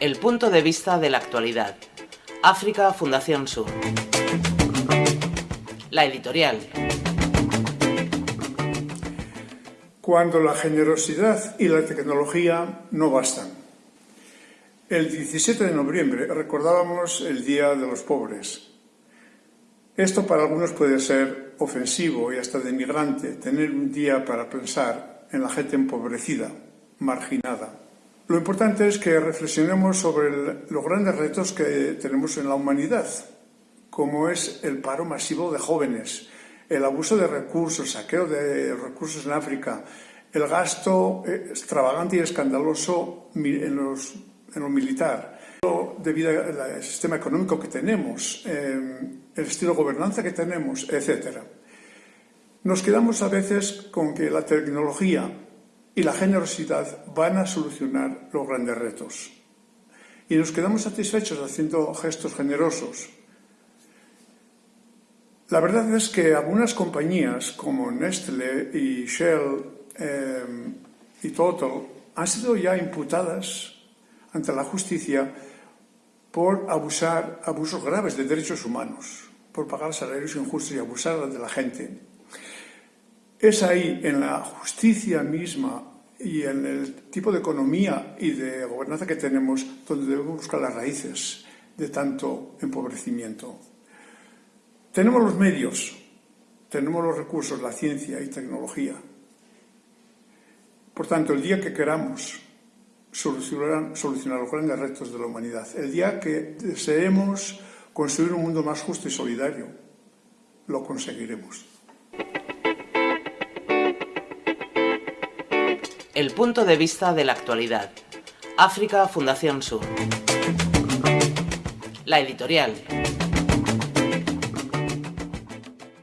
El punto de vista de la actualidad. África Fundación Sur. La editorial. Cuando la generosidad y la tecnología no bastan. El 17 de noviembre recordábamos el Día de los Pobres. Esto para algunos puede ser ofensivo y hasta denigrante, tener un día para pensar en la gente empobrecida, marginada. Lo importante es que reflexionemos sobre los grandes retos que tenemos en la humanidad, como es el paro masivo de jóvenes, el abuso de recursos, el saqueo de recursos en África, el gasto extravagante y escandaloso en, los, en lo militar, debido al sistema económico que tenemos, el estilo de gobernanza que tenemos, etc. Nos quedamos a veces con que la tecnología y la generosidad van a solucionar los grandes retos. Y nos quedamos satisfechos haciendo gestos generosos. La verdad es que algunas compañías como Nestlé y Shell eh, y Total han sido ya imputadas ante la justicia por abusar, abusos graves de derechos humanos, por pagar salarios injustos y abusar de la gente. Es ahí, en la justicia misma y en el tipo de economía y de gobernanza que tenemos, donde debemos buscar las raíces de tanto empobrecimiento. Tenemos los medios, tenemos los recursos, la ciencia y tecnología. Por tanto, el día que queramos solucionar, los grandes retos de la humanidad, el día que deseemos construir un mundo más justo y solidario, lo conseguiremos. El punto de vista de la actualidad. África Fundación Sur. La editorial.